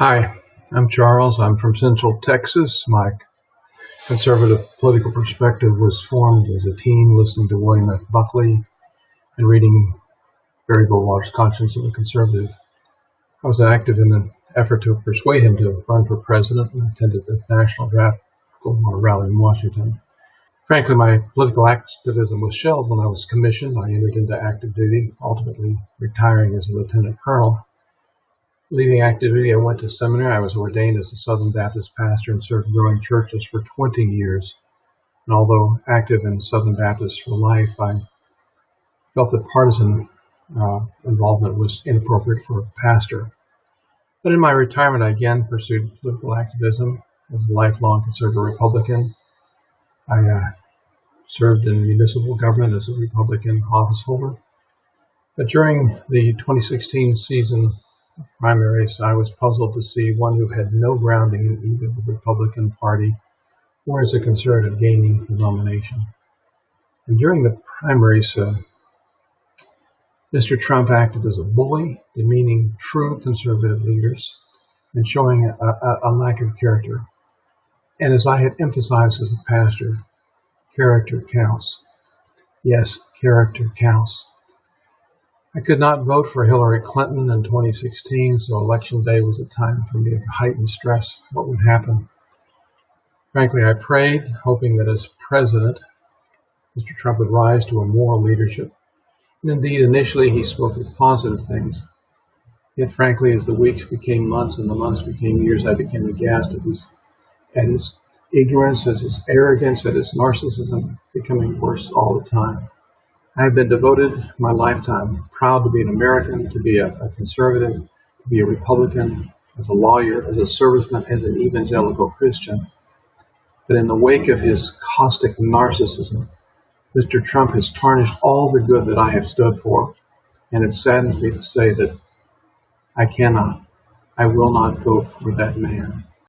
Hi, I'm Charles. I'm from Central Texas. My conservative political perspective was formed as a teen listening to William F. Buckley and reading Barry Goldwater's Conscience of a Conservative. I was active in an effort to persuade him to run for president and attended the National Draft Goldwater rally in Washington. Frankly, my political activism was shelved when I was commissioned. I entered into active duty, ultimately retiring as a lieutenant colonel Leaving activity, I went to seminary. I was ordained as a Southern Baptist pastor and served growing churches for 20 years. And although active in Southern Baptist for life, I felt that partisan uh, involvement was inappropriate for a pastor. But in my retirement, I again pursued political activism as a lifelong conservative Republican. I uh, served in municipal government as a Republican officeholder. But during the 2016 season primaries, I was puzzled to see one who had no grounding in either the Republican Party or as a conservative gaining the nomination. And during the primaries, uh, Mr. Trump acted as a bully, demeaning true conservative leaders and showing a, a, a lack of character. And as I had emphasized as a pastor, character counts. Yes, character counts. I could not vote for Hillary Clinton in 2016, so election day was a time for me of heightened stress. What would happen? Frankly, I prayed, hoping that as president, Mr. Trump would rise to a moral leadership. And indeed, initially he spoke of positive things. Yet, frankly, as the weeks became months and the months became years, I became aghast at his, at his ignorance, at his arrogance, at his narcissism becoming worse all the time. I have been devoted my lifetime, proud to be an American, to be a, a conservative, to be a Republican, as a lawyer, as a serviceman, as an evangelical Christian. But in the wake of his caustic narcissism, Mr. Trump has tarnished all the good that I have stood for, and it saddens me to say that I cannot, I will not vote for that man.